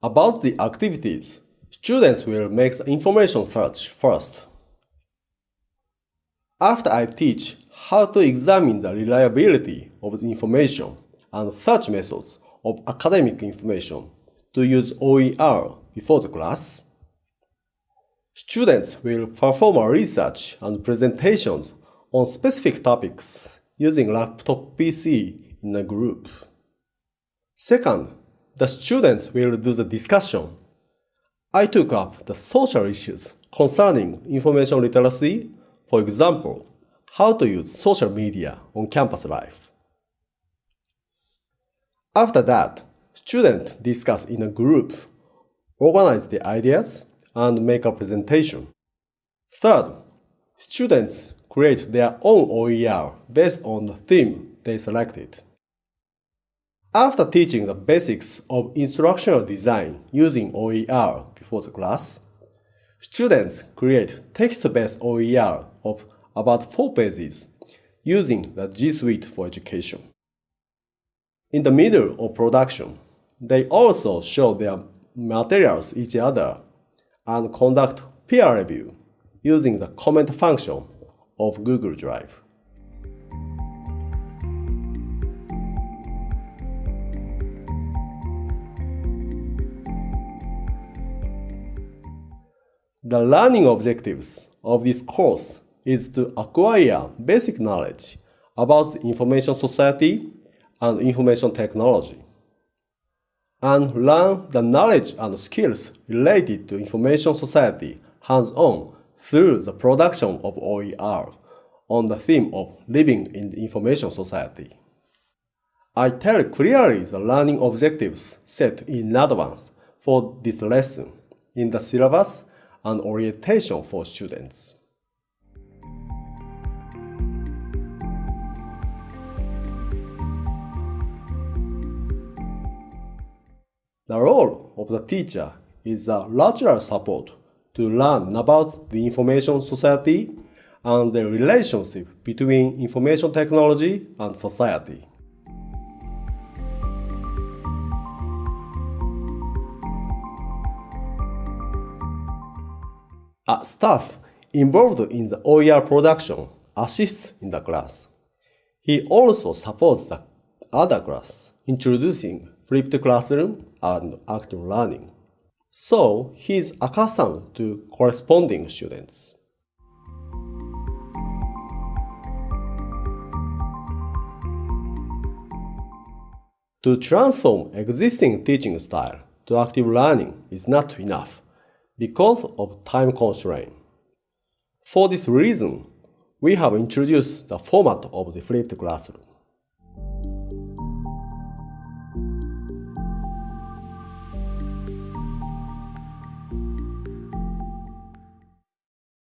About the activities, students will make the information search first. After I teach how to examine the reliability of the information and search methods of academic information to use OER before the class, students will perform a research and presentations on specific topics using laptop PC in a group. Second, the students will do the discussion. I took up the social issues concerning information literacy, for example, how to use social media on campus life. After that, students discuss in a group, organize the ideas, and make a presentation. Third, students create their own OER based on the theme they selected. After teaching the basics of instructional design using OER before the class, students create text-based OER of about 4 pages using the G Suite for Education. In the middle of production, they also show their materials each other and conduct peer review using the comment function of Google Drive. The learning objectives of this course is to acquire basic knowledge about the information society and information technology, and learn the knowledge and skills related to information society hands-on through the production of OER on the theme of living in the information society. I tell clearly the learning objectives set in advance for this lesson in the syllabus and orientation for students. The role of the teacher is a lateral support to learn about the information society and the relationship between information technology and society. A staff involved in the OER production assists in the class. He also supports the other class, introducing flipped classroom and active learning. So he is accustomed to corresponding students. To transform existing teaching style to active learning is not enough because of time constraint. For this reason, we have introduced the format of the flipped classroom.